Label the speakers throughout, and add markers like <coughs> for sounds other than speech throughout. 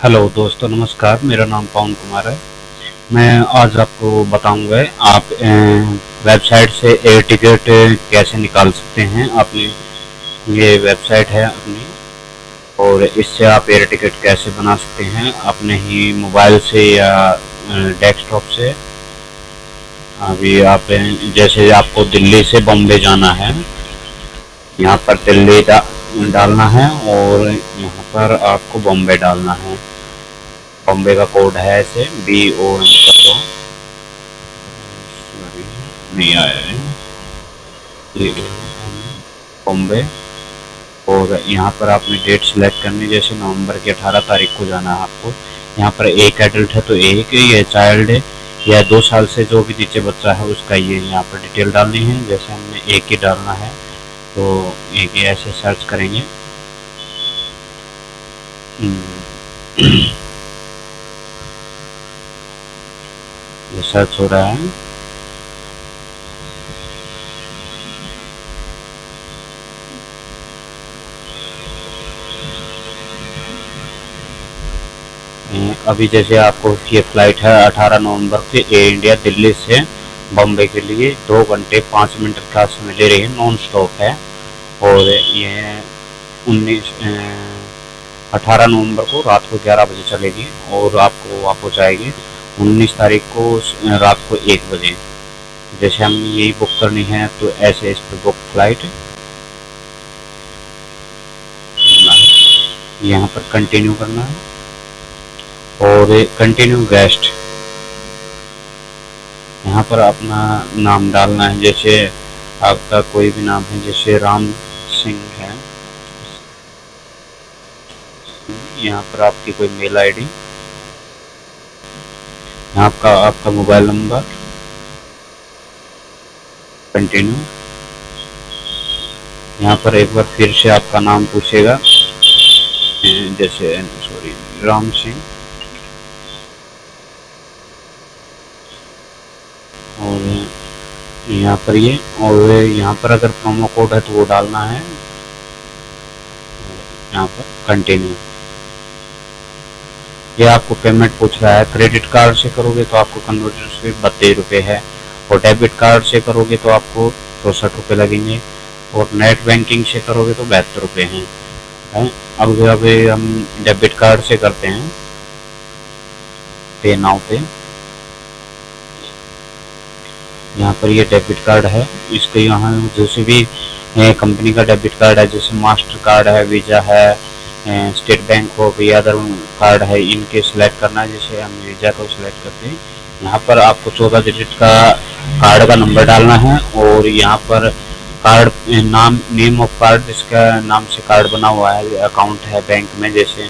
Speaker 1: Hello दोस्तों, नमस्कार। मेरा नाम पवन कुमार है। मैं आज आपको बताऊँगा, आप वेबसाइट से एयर टिकट कैसे निकाल सकते हैं। आपने, ये वेबसाइट है अपनी, और इससे आप एयर टिकट कैसे बना सकते हैं। अपने ही मोबाइल से या डेस्कटॉप से, अभी आप, जैसे आपको दिल्ली से बॉम्बे जाना है, यहाँ पर दिल्ली डालना है और यहाँ पर आपको बॉम्बे डालना है। बॉम्बे का कोड है ऐसे बी ओ एम कर। दो नहीं आया है। बॉम्बे। और यहाँ पर आपने डेट सेलेक्ट करनी, जैसे नवंबर की 18 तारीख को जाना है आपको। यहाँ पर एक एडल्ट है तो एक, ये चाइल्ड है। या दो साल से जो भी नीचे बच्चा है उसका ये यहाँ पर डिटेल डालनी है। जैसे हमने एक ही डालना है। तो एक ऐसे सर्च करेंगे हम्म। <coughs> ये सर्च हो रहा है अभी जैसे आपको ये फ़्लाइट है 18 नवंबर से एयर इंडिया दिल्ली से बॉम्बे के लिए दो घंटे पाँच मिनट का समय ले रही है नॉन स्टॉप है। और ये उन्नीस अठारह नवंबर को रात को ग्यारह बजे चलेगी और आपको वहाँ पहुँचाएगी उन्नीस तारीख को रात को एक बजे। जैसे हम यही बुक करनी है तो ऐसे इस पर बुक फ़्लाइट यहाँ पर कंटिन्यू करना है। और कंटिन्यू गेस्ट यहाँ पर अपना नाम डालना है, जैसे आपका कोई भी नाम है, जैसे राम सिंह है। यहाँ पर आपकी कोई मेल आईडी यहाँ का आपका मोबाइल नंबर, कंटिन्यू। यहाँ पर एक बार फिर से आपका नाम पूछेगा, जैसे, सॉरी, राम सिंह। यहाँ पर ये, और यहाँ पर अगर प्रोमो कोड है तो वो डालना है। यहाँ पर कंटिन्यू ये आपको पेमेंट पूछ रहा है क्रेडिट कार्ड से करोगे तो आपको कन्वर्टर से बत्तीस रुपये है, और डेबिट कार्ड से करोगे तो आपको चौसठ रुपये लगेंगे, और नेट बैंकिंग से करोगे तो बहत्तर रुपये हैं। है? अब अभी हम डेबिट कार्ड से करते हैं। पे नाउ पे यहाँ पर ये डेबिट कार्ड है। इसको यहाँ जैसे भी कंपनी का डेबिट कार्ड है, जैसे मास्टर कार्ड है वीज़ा है स्टेट बैंक हो गई अदर कार्ड है, इनके सिलेक्ट करना है, जैसे हम वीज़ा को सिलेक्ट करते हैं। यहाँ पर आपको चौदह डिजिट का कार्ड का नंबर डालना है और यहाँ पर कार्ड नाम नेम ऑफ़ कार्ड जिसका नाम से कार्ड बना हुआ है अकाउंट है बैंक में, जैसे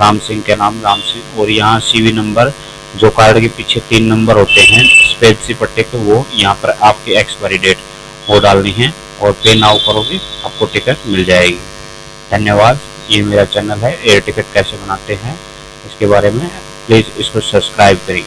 Speaker 1: राम सिंह के नाम, राम सिंह, और यहाँ सीवी नंबर जो कार्ड के पीछे तीन नंबर होते हैं स्पेसी पट्टे के वो यहाँ पर आपकी एक्सपायरी डेट वो डालनी है और पे नाउ करोगे, आपको टिकट मिल जाएगी। धन्यवाद, ये मेरा चैनल है एयर टिकट कैसे बनाते हैं, इसके बारे में प्लीज़ इसको सब्सक्राइब करिए।